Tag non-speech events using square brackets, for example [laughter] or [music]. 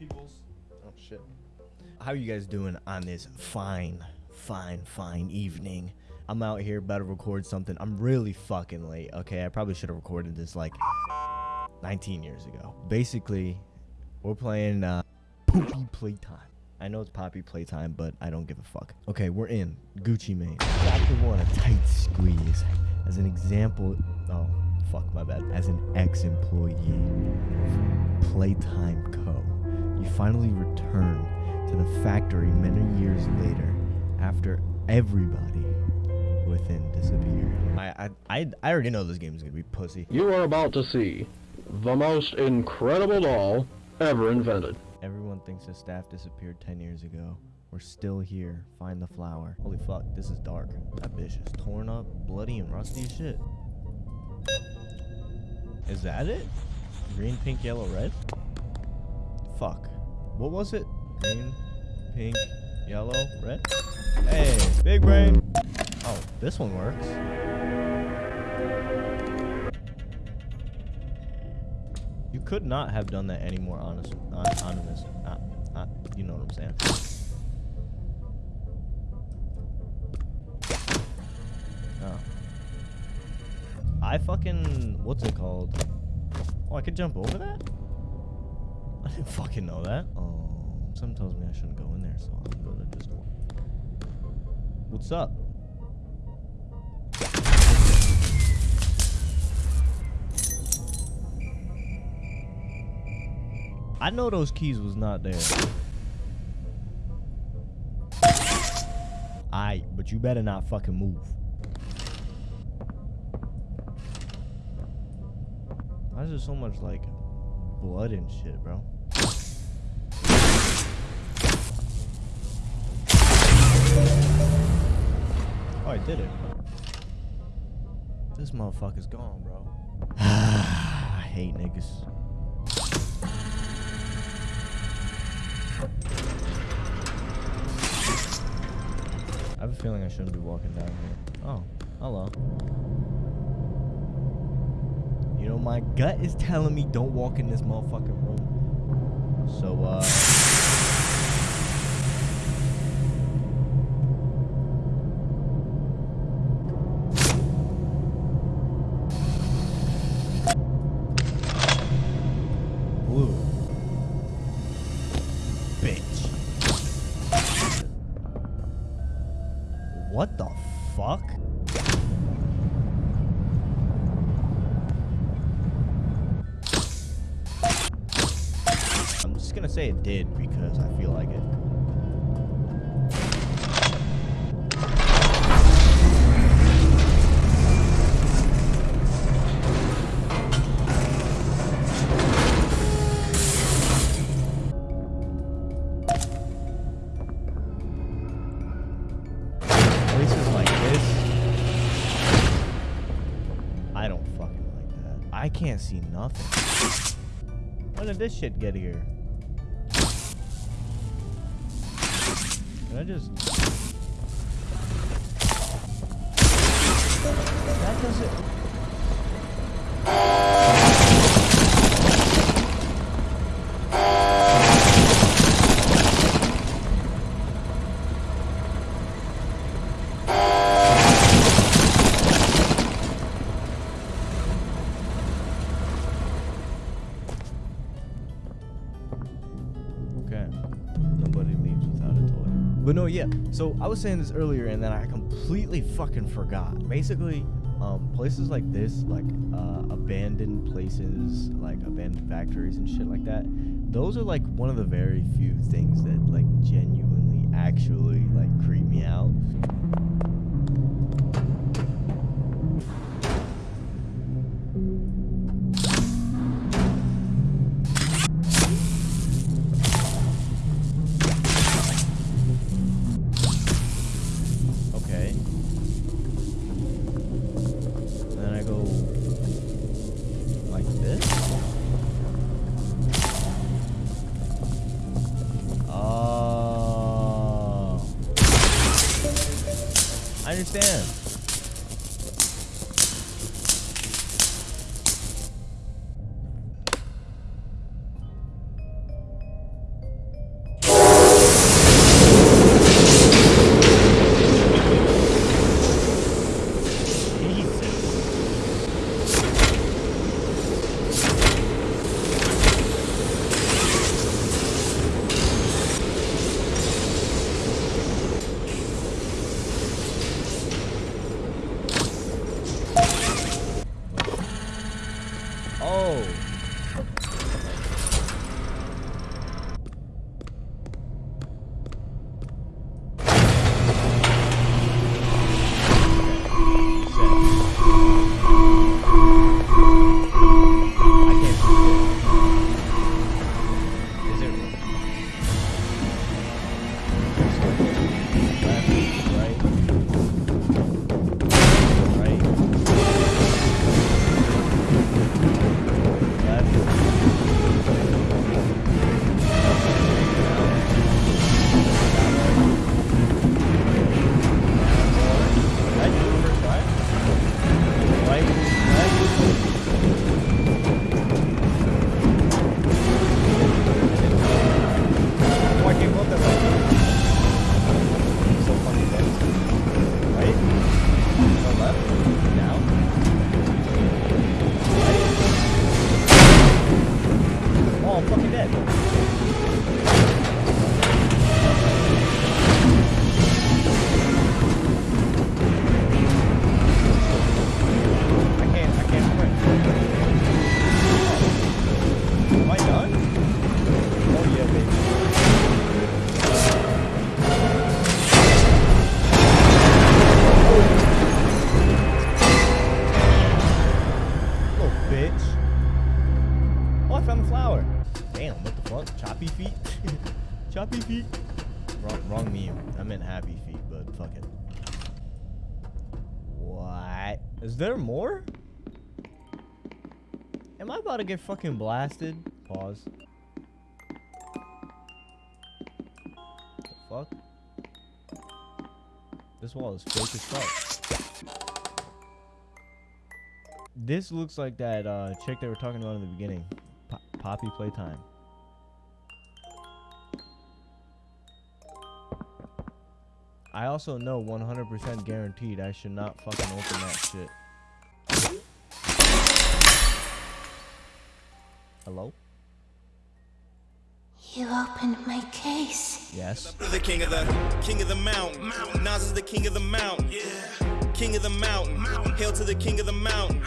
peoples. Oh shit. How are you guys doing on this fine, fine, fine evening? I'm out here about to record something. I'm really fucking late. Okay, I probably should have recorded this like 19 years ago. Basically, we're playing uh, Poopy Playtime. I know it's Poppy Playtime, but I don't give a fuck. Okay, we're in Gucci Mane. Chapter one, a tight squeeze. As an example, oh fuck my bad. As an ex-employee Playtime Co., you finally return to the factory many years later after everybody within disappeared. I I I, I already know this game is gonna be pussy. You are about to see the most incredible doll ever invented. Everyone thinks the staff disappeared 10 years ago. We're still here. Find the flower. Holy fuck, this is dark. That bitch is torn up, bloody, and rusty as shit. Is that it? Green, pink, yellow, red? Fuck. What was it? Green, pink, yellow, red? Hey, big brain. Oh, this one works. You could not have done that any more honest, on, honest, uh, uh, you know what I'm saying. Oh. I fucking, what's it called? Oh, I could jump over that? [laughs] I didn't fucking know that. Oh, something tells me I shouldn't go in there, so I'm gonna just... What's up? I know those keys was not there. Alright, but you better not fucking move. Why is there so much like blood and shit, bro? Did it. This motherfucker's gone, bro. [sighs] I hate niggas. I have a feeling I shouldn't be walking down here. Oh, hello. You know, my gut is telling me don't walk in this motherfucking room. So, uh... I'm just gonna say it did because I feel like it. Places like this, I don't fucking like that. I can't see nothing. When did this shit get here? Can I just... That doesn't... But no, yeah. So I was saying this earlier, and then I completely fucking forgot. Basically, um, places like this, like uh, abandoned places, like abandoned factories and shit like that, those are like one of the very few things that like genuinely actually like creep me out. Understand. Whoa. Little bitch. Oh, I found the flower. Damn, what the fuck? Choppy feet? [laughs] Choppy feet? Wrong, wrong meme. I meant happy feet, but fuck it. What? Is there more? Am I about to get fucking blasted? Pause. The fuck? This wall is fake as fuck. This looks like that uh, chick they were talking about in the beginning. Po- Poppy Playtime. I also know 100% guaranteed I should not fucking open that shit. Hello? You opened my case. Yes. the king of the king of the mountain. Nas is the king of the mountain. Yeah. King of the mountain. Hail to the king of the mountain.